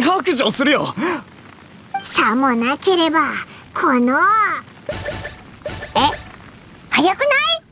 白状するよ。さもなければこのえ早くない？